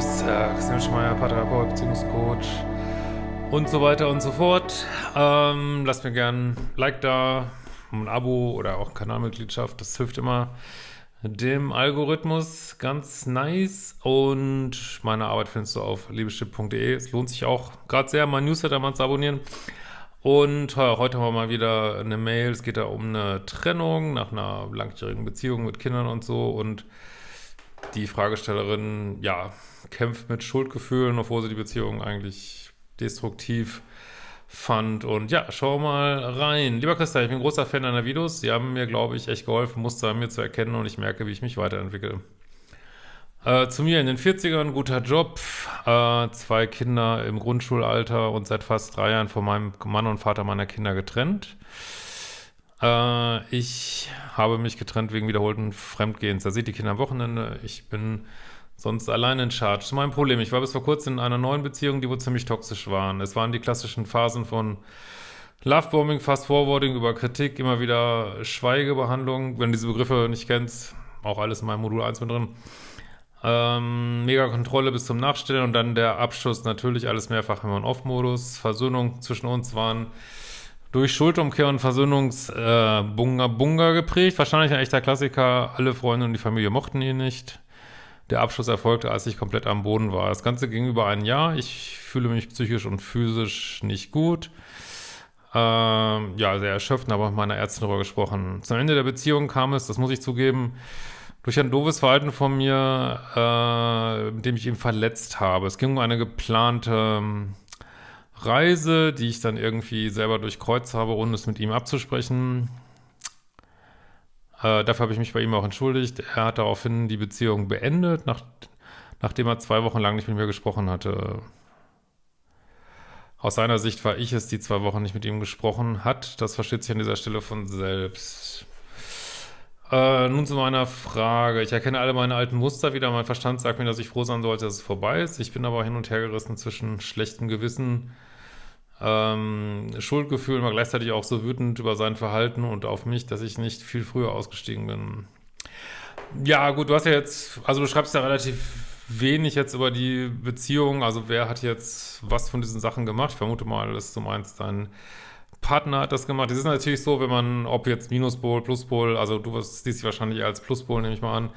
ist äh, Christian Schmeier, Paartherapeut, Beziehungscoach und so weiter und so fort. Ähm, lasst mir gern ein Like da, ein Abo oder auch Kanalmitgliedschaft, das hilft immer dem Algorithmus ganz nice und meine Arbeit findest du auf liebeschipp.de. Es lohnt sich auch gerade sehr, mein Newsletter mal zu abonnieren. Und heute haben wir mal wieder eine Mail, es geht da um eine Trennung nach einer langjährigen Beziehung mit Kindern und so und die Fragestellerin, ja, kämpft mit Schuldgefühlen, obwohl sie die Beziehung eigentlich destruktiv fand. Und ja, schau mal rein. Lieber Christa, ich bin großer Fan deiner Videos. Sie haben mir, glaube ich, echt geholfen, Muster an mir zu erkennen und ich merke, wie ich mich weiterentwickle. Äh, zu mir in den 40ern, guter Job, äh, zwei Kinder im Grundschulalter und seit fast drei Jahren von meinem Mann und Vater meiner Kinder getrennt. Äh, ich habe mich getrennt wegen wiederholten Fremdgehens. Da sieht die Kinder am Wochenende. Ich bin sonst allein in Charge. Das ist mein Problem. Ich war bis vor kurzem in einer neuen Beziehung, die wohl ziemlich toxisch waren. Es waren die klassischen Phasen von Lovebombing, Fast-Forwarding über Kritik, immer wieder Schweigebehandlung. Wenn du diese Begriffe nicht kennst, auch alles in meinem Modul 1 mit drin. Ähm, mega Kontrolle bis zum Nachstellen und dann der Abschluss, natürlich alles mehrfach im On-Off-Modus. Versöhnung zwischen uns waren durch Schuldumkehr und Versöhnungs-Bunga-Bunga äh, geprägt. Wahrscheinlich ein echter Klassiker. Alle Freunde und die Familie mochten ihn nicht. Der Abschluss erfolgte, als ich komplett am Boden war. Das Ganze ging über ein Jahr. Ich fühle mich psychisch und physisch nicht gut. Ähm, ja, sehr erschöpft, aber mit meiner Ärztin darüber gesprochen. Zum Ende der Beziehung kam es, das muss ich zugeben, durch ein doofes Verhalten von mir, äh, mit dem ich ihn verletzt habe. Es ging um eine geplante ähm, Reise, die ich dann irgendwie selber durchkreuzt habe, ohne es mit ihm abzusprechen. Äh, dafür habe ich mich bei ihm auch entschuldigt. Er hat daraufhin die Beziehung beendet, nach, nachdem er zwei Wochen lang nicht mit mir gesprochen hatte. Aus seiner Sicht war ich es, die zwei Wochen nicht mit ihm gesprochen hat. Das versteht sich an dieser Stelle von selbst. Äh, nun zu meiner Frage. Ich erkenne alle meine alten Muster wieder. Mein Verstand sagt mir, dass ich froh sein sollte, dass es vorbei ist. Ich bin aber hin und her gerissen zwischen schlechtem Gewissen ähm, Schuldgefühl, war gleichzeitig auch so wütend über sein Verhalten und auf mich, dass ich nicht viel früher ausgestiegen bin. Ja, gut, du hast ja jetzt, also du schreibst ja relativ wenig jetzt über die Beziehung, also wer hat jetzt was von diesen Sachen gemacht? Ich vermute mal, dass du meinst, dein Partner hat das gemacht. Das ist natürlich so, wenn man, ob jetzt Minuspol, Pluspol, also du siehst dich wahrscheinlich als Pluspol, nehme ich mal an,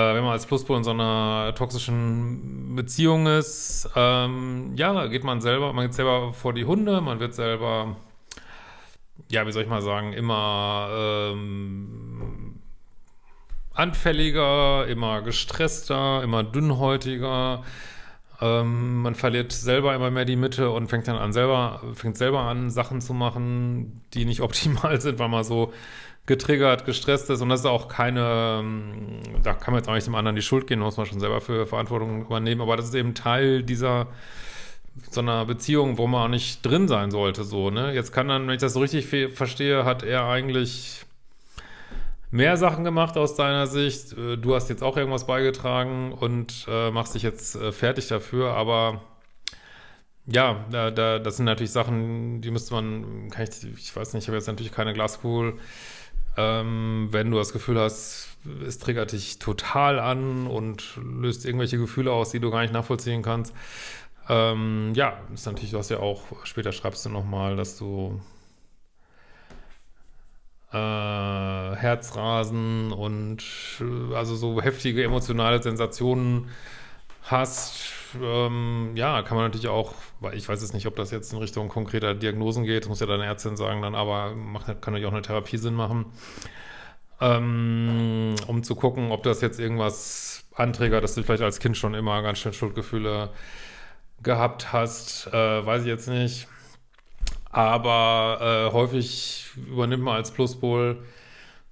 wenn man als Pluspol in so einer toxischen Beziehung ist, ähm, ja, geht man selber, man geht selber vor die Hunde, man wird selber, ja, wie soll ich mal sagen, immer ähm, anfälliger, immer gestresster, immer dünnhäutiger, ähm, man verliert selber immer mehr die Mitte und fängt dann an selber, fängt selber an, Sachen zu machen, die nicht optimal sind, weil man so getriggert, gestresst ist und das ist auch keine, ähm, da kann man jetzt auch nicht dem anderen die Schuld gehen, muss man schon selber für Verantwortung übernehmen, aber das ist eben Teil dieser so einer Beziehung, wo man auch nicht drin sein sollte, so, ne? Jetzt kann dann, wenn ich das so richtig verstehe, hat er eigentlich mehr Sachen gemacht aus deiner Sicht. Äh, du hast jetzt auch irgendwas beigetragen und äh, machst dich jetzt äh, fertig dafür, aber ja, da, da, das sind natürlich Sachen, die müsste man, kann ich, ich weiß nicht, ich habe jetzt natürlich keine Glaskugel, ähm, wenn du das Gefühl hast, es triggert dich total an und löst irgendwelche Gefühle aus, die du gar nicht nachvollziehen kannst. Ähm, ja, ist natürlich, du hast ja auch, später schreibst du nochmal, dass du äh, Herzrasen und äh, also so heftige emotionale Sensationen hast, ähm, ja, kann man natürlich auch, weil ich weiß jetzt nicht, ob das jetzt in Richtung konkreter Diagnosen geht, muss ja deine Ärztin sagen dann, aber macht, kann natürlich auch eine Therapie Sinn machen, ähm, um zu gucken, ob das jetzt irgendwas anträgert, dass du vielleicht als Kind schon immer ganz schön Schuldgefühle gehabt hast, äh, weiß ich jetzt nicht. Aber äh, häufig übernimmt man als Pluspol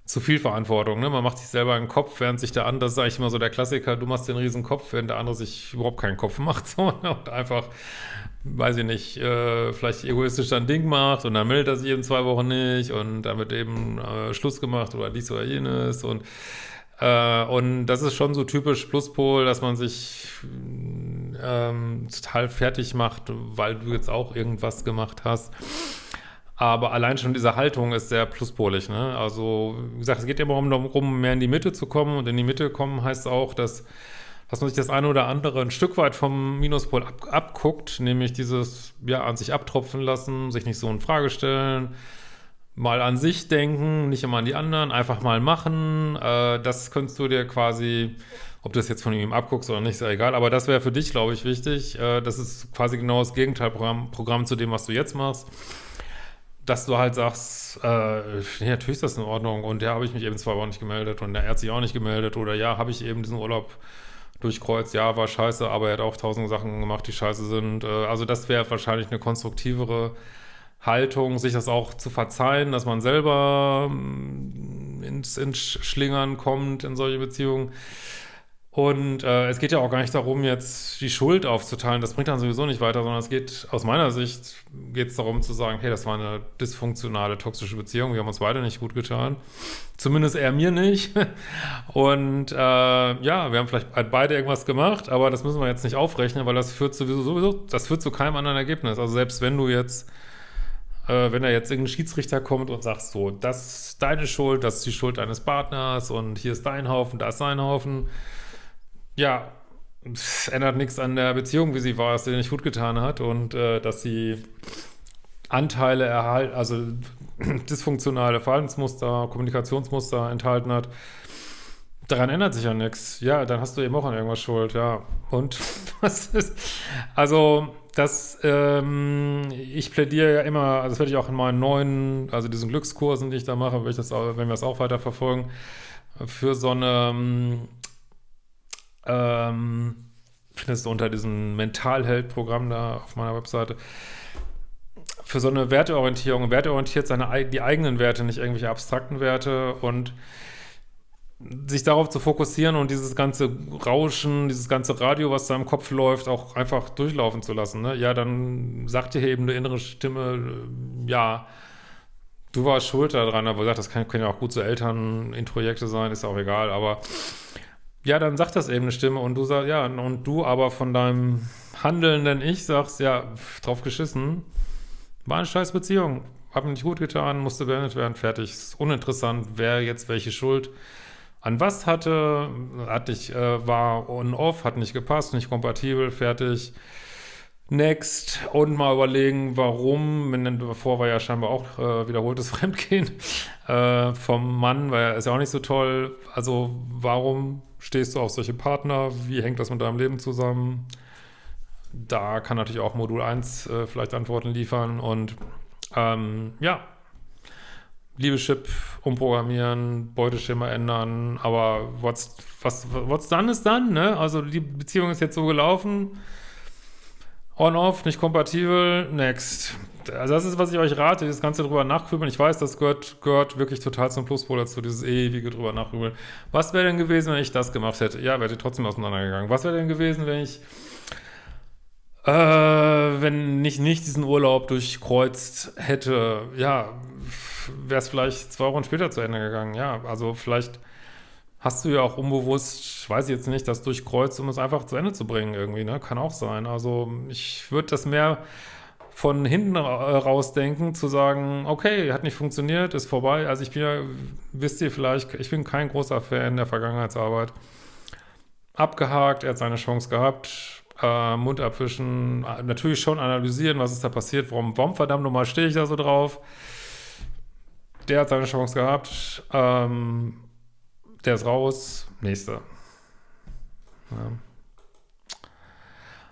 zu viel Verantwortung. Ne? Man macht sich selber einen Kopf, während sich der andere, das ist eigentlich immer so der Klassiker, du machst den riesen Kopf, während der andere sich überhaupt keinen Kopf macht. So, ne? Und einfach, weiß ich nicht, äh, vielleicht egoistisch sein Ding macht und dann meldet er sich in zwei Wochen nicht und dann wird eben äh, Schluss gemacht oder dies oder jenes und äh, und das ist schon so typisch Pluspol, dass man sich ähm, total fertig macht, weil du jetzt auch irgendwas gemacht hast. Aber allein schon diese Haltung ist sehr pluspolig. Ne? Also, wie gesagt, es geht immer darum, mehr in die Mitte zu kommen. Und in die Mitte kommen heißt auch, dass dass man sich das eine oder andere ein Stück weit vom Minuspol ab, abguckt, nämlich dieses, ja, an sich abtropfen lassen, sich nicht so in Frage stellen, mal an sich denken, nicht immer an die anderen, einfach mal machen. Äh, das könntest du dir quasi, ob du das jetzt von ihm abguckst oder nicht, ist ja egal, aber das wäre für dich, glaube ich, wichtig. Äh, das ist quasi genau das Gegenteilprogramm Programm zu dem, was du jetzt machst. Dass du halt sagst, äh, nee, natürlich ist das in Ordnung und ja, habe ich mich eben zwei Wochen nicht gemeldet und der hat sich auch nicht gemeldet oder ja, habe ich eben diesen Urlaub durchkreuzt, ja, war scheiße, aber er hat auch tausend Sachen gemacht, die scheiße sind. Äh, also das wäre wahrscheinlich eine konstruktivere Haltung, sich das auch zu verzeihen, dass man selber mm, ins, ins Schlingern kommt in solche Beziehungen. Und äh, es geht ja auch gar nicht darum, jetzt die Schuld aufzuteilen. Das bringt dann sowieso nicht weiter, sondern es geht aus meiner Sicht geht es darum zu sagen, hey, das war eine dysfunktionale, toxische Beziehung. Wir haben uns beide nicht gut getan. Zumindest er mir nicht. Und äh, ja, wir haben vielleicht beide irgendwas gemacht, aber das müssen wir jetzt nicht aufrechnen, weil das führt sowieso, sowieso das führt zu keinem anderen Ergebnis. Also selbst wenn du jetzt äh, wenn da jetzt irgendein Schiedsrichter kommt und sagt so, das ist deine Schuld, das ist die Schuld deines Partners und hier ist dein Haufen, da ist sein Haufen. Ja, es ändert nichts an der Beziehung, wie sie war, dass sie nicht gut getan hat und äh, dass sie Anteile erhalten, also dysfunktionale Verhaltensmuster, Kommunikationsmuster enthalten hat. Daran ändert sich ja nichts. Ja, dann hast du eben auch an irgendwas schuld, ja. Und was ist, also das, ähm, ich plädiere ja immer, also das werde ich auch in meinen neuen, also diesen Glückskursen, die ich da mache, wenn, wir das auch weiter verfolgen, für so eine, ähm, findest du unter diesem Mentalheld-Programm da auf meiner Webseite, für so eine Werteorientierung, werteorientiert seine, die eigenen Werte, nicht irgendwelche abstrakten Werte und sich darauf zu fokussieren und dieses ganze Rauschen, dieses ganze Radio, was da im Kopf läuft, auch einfach durchlaufen zu lassen. Ne? Ja, dann sagt dir eben eine innere Stimme, äh, ja, du warst schuld daran, aber gesagt, das können ja auch gut so Elternintrojekte sein, ist auch egal, aber ja, dann sagt das eben eine Stimme und du sagst, ja, und du aber von deinem handelnden Ich sagst, ja, drauf geschissen, war eine scheiß Beziehung, hab mir nicht gut getan, musste beendet werden, fertig, ist uninteressant, wer jetzt welche Schuld an was hatte, hat nicht, äh, war on-off, hat nicht gepasst, nicht kompatibel, fertig. Next. Und mal überlegen, warum, davor war ja scheinbar auch äh, wiederholtes Fremdgehen äh, vom Mann, weil er ist ja auch nicht so toll. Also warum stehst du auf solche Partner? Wie hängt das mit deinem Leben zusammen? Da kann natürlich auch Modul 1 äh, vielleicht Antworten liefern und ähm, ja, Liebeschip umprogrammieren, Beuteschema ändern, aber what's, was, what's done ist dann, ne? Also die Beziehung ist jetzt so gelaufen, on-off, nicht kompatibel, next. Also das ist, was ich euch rate, das Ganze drüber nachgrübeln. Ich weiß, das gehört, gehört wirklich total zum Pluspol dazu, dieses ewige drüber nachgrübeln. Was wäre denn gewesen, wenn ich das gemacht hätte? Ja, wäre trotzdem auseinandergegangen. Was wäre denn gewesen, wenn ich äh, wenn ich nicht diesen Urlaub durchkreuzt hätte? Ja, wäre es vielleicht zwei Wochen später zu Ende gegangen. Ja, also vielleicht hast du ja auch unbewusst, weiß ich jetzt nicht, das durchkreuzt, um es einfach zu Ende zu bringen irgendwie, ne? Kann auch sein. Also ich würde das mehr von hinten rausdenken, zu sagen, okay, hat nicht funktioniert, ist vorbei. Also ich bin ja, wisst ihr vielleicht, ich bin kein großer Fan der Vergangenheitsarbeit. Abgehakt, er hat seine Chance gehabt, äh, Mund abwischen, natürlich schon analysieren, was ist da passiert, warum, warum verdammt nochmal stehe ich da so drauf der hat seine Chance gehabt. Ähm, der ist raus. Nächster. Ja.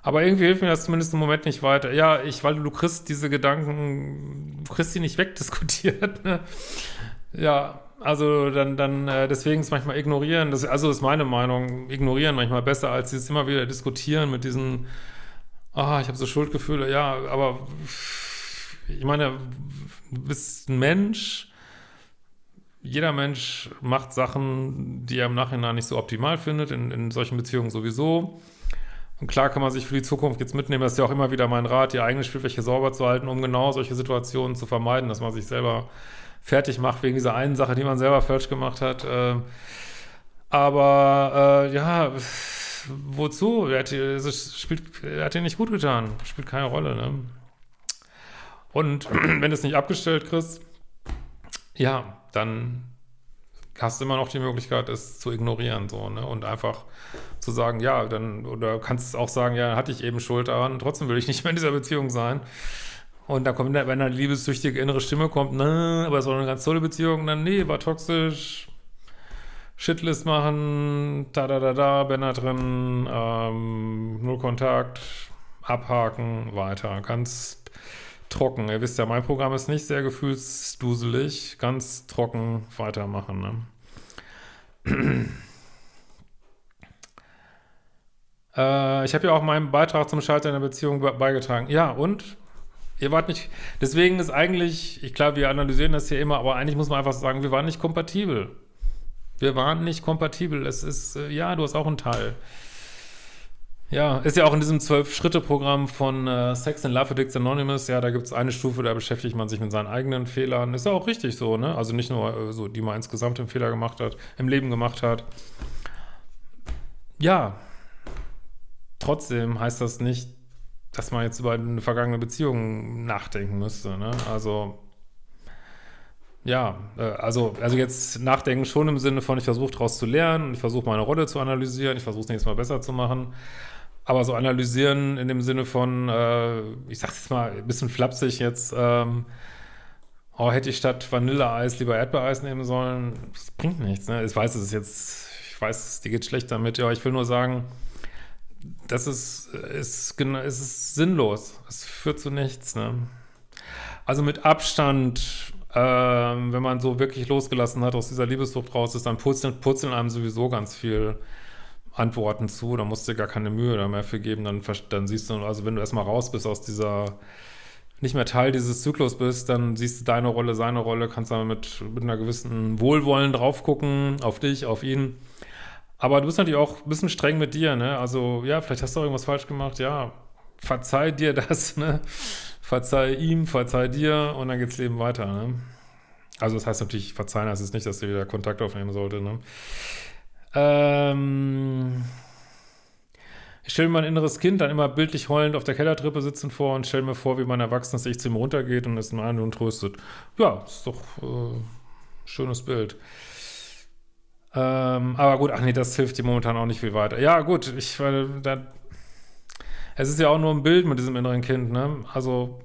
Aber irgendwie hilft mir das zumindest im Moment nicht weiter. Ja, ich, weil du kriegst diese Gedanken, du kriegst die nicht wegdiskutiert. Ne? Ja, also dann, dann äh, deswegen ist manchmal ignorieren, das, also ist meine Meinung, ignorieren manchmal besser, als dieses immer wieder diskutieren mit diesen, ah, ich habe so Schuldgefühle, ja, aber ich meine, du bist ein Mensch, jeder Mensch macht Sachen, die er im Nachhinein nicht so optimal findet, in, in solchen Beziehungen sowieso. Und klar kann man sich für die Zukunft jetzt mitnehmen, das ist ja auch immer wieder mein Rat, die eigene Spielfläche sauber zu halten, um genau solche Situationen zu vermeiden, dass man sich selber fertig macht wegen dieser einen Sache, die man selber falsch gemacht hat. Äh, aber äh, ja, wozu? Er hat, es spielt, er hat dir nicht gut getan, spielt keine Rolle. Ne? Und wenn du es nicht abgestellt kriegst, ja, dann hast du immer noch die Möglichkeit, es zu ignorieren, so, ne? Und einfach zu sagen, ja, dann, oder kannst auch sagen, ja, hatte ich eben Schuld daran, trotzdem will ich nicht mehr in dieser Beziehung sein. Und dann kommt, wenn eine liebessüchtige innere Stimme kommt, ne, aber es war eine ganz tolle Beziehung, dann, nee, war toxisch, Shitlist machen, da da da da, da drin, ähm, null Kontakt, abhaken, weiter. Ganz trocken. Ihr wisst ja, mein Programm ist nicht sehr gefühlsduselig. Ganz trocken weitermachen, ne? äh, ich habe ja auch meinen Beitrag zum Scheitern der Beziehung beigetragen. Ja, und? Ihr wart nicht, deswegen ist eigentlich, ich glaube, wir analysieren das hier immer, aber eigentlich muss man einfach sagen, wir waren nicht kompatibel. Wir waren nicht kompatibel. Es ist, äh, ja, du hast auch einen Teil. Ja, ist ja auch in diesem Zwölf-Schritte-Programm von äh, Sex and Love Addicts Anonymous, ja, da gibt es eine Stufe, da beschäftigt man sich mit seinen eigenen Fehlern. Ist ja auch richtig so, ne? Also nicht nur äh, so, die man insgesamt im Fehler gemacht hat, im Leben gemacht hat. Ja, trotzdem heißt das nicht, dass man jetzt über eine vergangene Beziehung nachdenken müsste. Ne? Also, ja, äh, also, also jetzt nachdenken schon im Sinne von, ich versuche daraus zu lernen, ich versuche meine Rolle zu analysieren, ich versuche es nächstes Mal besser zu machen. Aber so analysieren in dem Sinne von, äh, ich sag's jetzt mal ein bisschen flapsig jetzt, ähm, oh, hätte ich statt Vanilleeis lieber Erdbeereis nehmen sollen, das bringt nichts. Ne? Ich weiß, es ist jetzt, ich weiß, dir geht schlecht damit, ja, ich will nur sagen, das ist, ist, ist, ist sinnlos. Es führt zu nichts. Ne? Also mit Abstand, ähm, wenn man so wirklich losgelassen hat aus dieser Liebessucht raus ist, dann purzeln, purzeln einem sowieso ganz viel Antworten zu. Da musst du dir gar keine Mühe da mehr für geben. Dann, dann siehst du, also wenn du erstmal raus bist aus dieser nicht mehr Teil dieses Zyklus bist, dann siehst du deine Rolle, seine Rolle, kannst dann mit, mit einer gewissen Wohlwollen drauf gucken, auf dich, auf ihn. Aber du bist natürlich auch ein bisschen streng mit dir, ne? Also, ja, vielleicht hast du auch irgendwas falsch gemacht, ja. Verzeih dir das, ne? Verzeih ihm, verzeih dir und dann geht's Leben weiter, ne? Also, das heißt natürlich, verzeihen heißt es nicht, dass ihr wieder Kontakt aufnehmen sollte, ne? Ähm. Ich stelle mir mein inneres Kind dann immer bildlich heulend auf der Kellertreppe sitzen vor und stelle mir vor, wie mein erwachsenes Ich zu ihm runtergeht und es in einen und tröstet. Ja, ist doch äh, schönes Bild. Ähm, aber gut, ach nee, das hilft dir momentan auch nicht viel weiter. Ja, gut, ich, weil, da, es ist ja auch nur ein Bild mit diesem inneren Kind, ne? Also,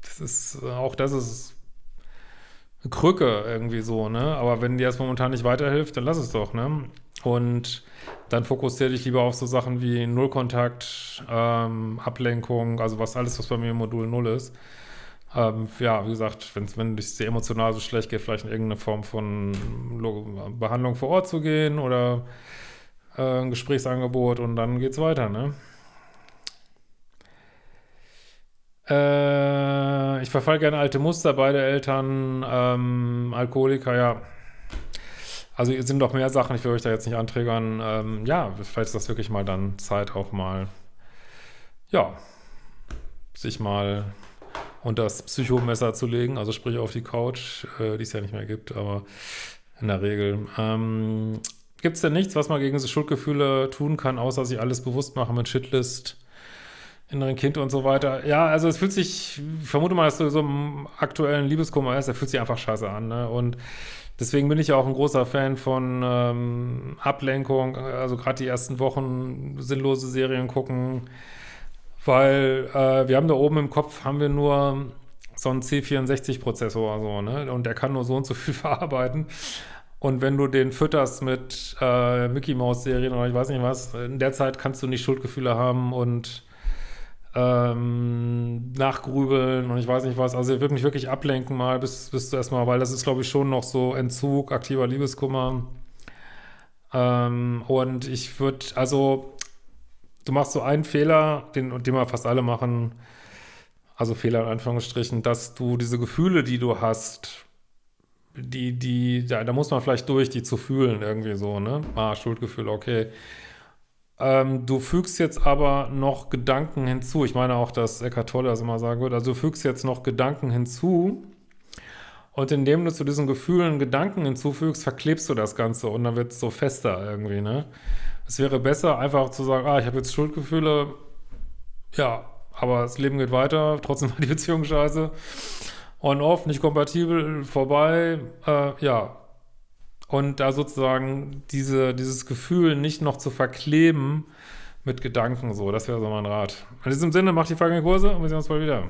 das ist, auch das ist Krücke irgendwie so, ne? Aber wenn dir das momentan nicht weiterhilft, dann lass es doch, ne? Und dann fokussiere dich lieber auf so Sachen wie Nullkontakt, ähm, Ablenkung, also was alles, was bei mir im Modul Null ist. Ähm, ja, wie gesagt, wenn es dir emotional so schlecht geht, vielleicht in irgendeine Form von Behandlung vor Ort zu gehen oder äh, ein Gesprächsangebot und dann geht's weiter, ne? Äh, ich verfall gerne alte Muster, beide Eltern, ähm, Alkoholiker, ja. Also es sind doch mehr Sachen, ich will euch da jetzt nicht anträgern. Ähm, ja, vielleicht ist das wirklich mal dann Zeit auch mal, ja, sich mal und das Psychomesser zu legen, also sprich auf die Couch, äh, die es ja nicht mehr gibt, aber in der Regel. Ähm, gibt es denn nichts, was man gegen diese Schuldgefühle tun kann, außer sich alles bewusst machen mit Shitlist, inneren Kind und so weiter? Ja, also es fühlt sich, ich vermute mal, dass du so im aktuellen Liebeskummer ist, der fühlt sich einfach scheiße an, ne? Und Deswegen bin ich ja auch ein großer Fan von ähm, Ablenkung, also gerade die ersten Wochen sinnlose Serien gucken, weil äh, wir haben da oben im Kopf, haben wir nur so einen C64-Prozessor, so, ne? Und der kann nur so und so viel verarbeiten. Und wenn du den fütterst mit äh, Mickey-Maus-Serien oder ich weiß nicht was, in der Zeit kannst du nicht Schuldgefühle haben und ähm, nachgrübeln und ich weiß nicht was. Also er wird mich wirklich ablenken mal bis, bis du erstmal, weil das ist, glaube ich, schon noch so Entzug, aktiver Liebeskummer. Ähm, und ich würde, also du machst so einen Fehler, den, den wir fast alle machen, also Fehler in Anführungsstrichen, dass du diese Gefühle, die du hast, die, die, da, da muss man vielleicht durch, die zu fühlen irgendwie so, ne? Ah, Schuldgefühle, okay. Ähm, du fügst jetzt aber noch Gedanken hinzu. Ich meine auch, dass Eckhart Tolle das immer sagen würde. Also du fügst jetzt noch Gedanken hinzu und indem du zu diesen Gefühlen Gedanken hinzufügst, verklebst du das Ganze und dann wird es so fester irgendwie, ne? Es wäre besser, einfach zu sagen, ah, ich habe jetzt Schuldgefühle, ja, aber das Leben geht weiter, trotzdem war die Beziehung scheiße. On-off, nicht kompatibel, vorbei, äh, ja. Und da sozusagen diese, dieses Gefühl nicht noch zu verkleben mit Gedanken so. Das wäre so mein Rat. In diesem Sinne, macht die folgenden Kurse und wir sehen uns bald wieder.